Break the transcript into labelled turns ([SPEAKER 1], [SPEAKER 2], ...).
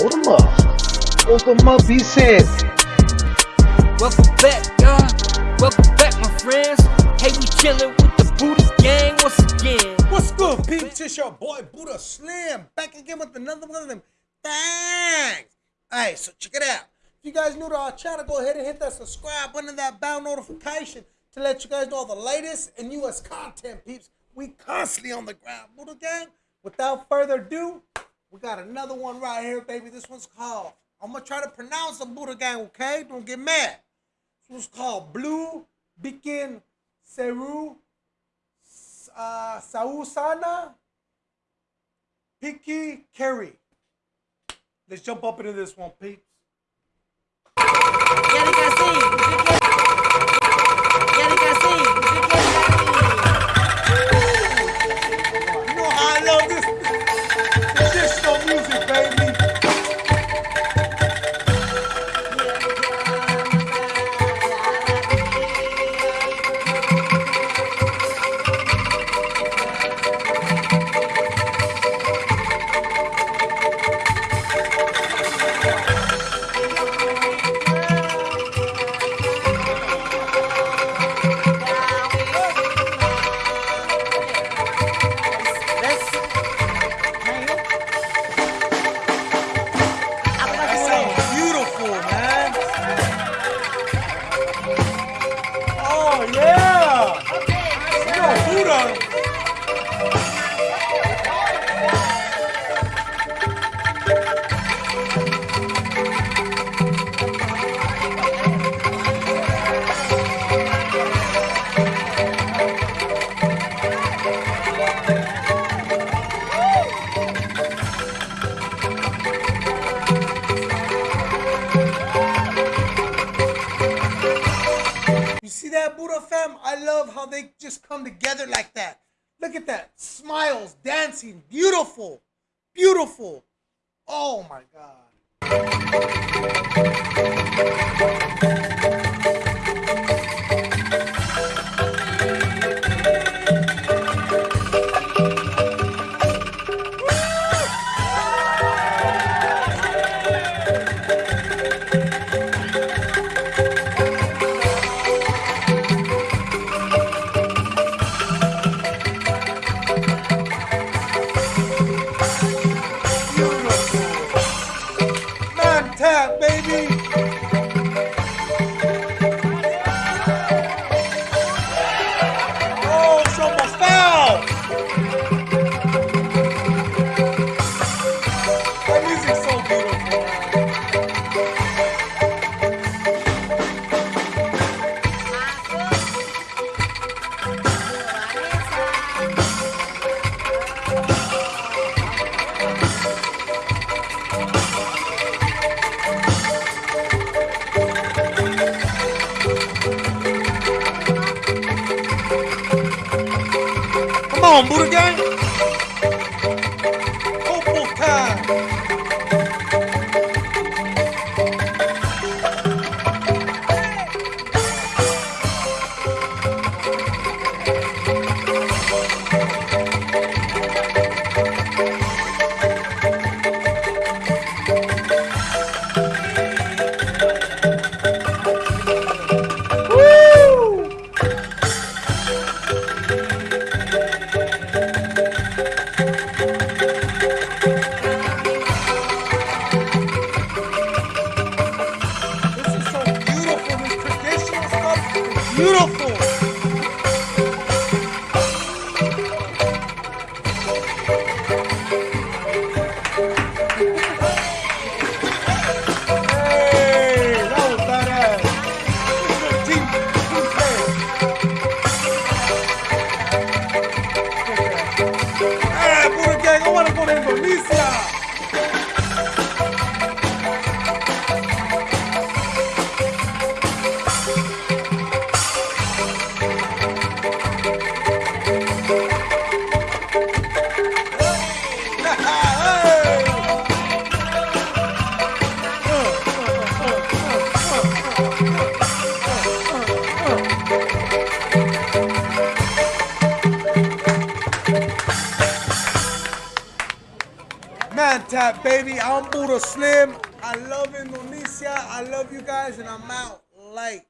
[SPEAKER 1] Hold him up. Hold him up, he said.
[SPEAKER 2] Welcome back, y'all. Welcome back, my friends. Hey, we chillin' with the Buddha gang once again.
[SPEAKER 3] What's good, peeps? It's your boy Buddha Slim back again with another one of them things. Alright, so check it out. If you guys new to our channel, go ahead and hit that subscribe button, that bell notification to let you guys know all the latest and newest content, peeps. We constantly on the ground, Buddha Gang. Without further ado, we got another one right here, baby. This one's called. I'm gonna try to pronounce the Buddha Gang, okay? Don't get mad. This one's called Blue Bikin Seru uh, Sausana Piki Kerry. Let's jump up into this one, peeps. You know how I love this Yeah. Yo, Buddha. See that, Buddha fam? I love how they just come together like that. Look at that. Smiles, dancing, beautiful. Beautiful. Oh my God. Come on, Buddha gang. Tap, baby. I'm Buddha Slim. I love Indonesia. I love you guys, and I'm out late.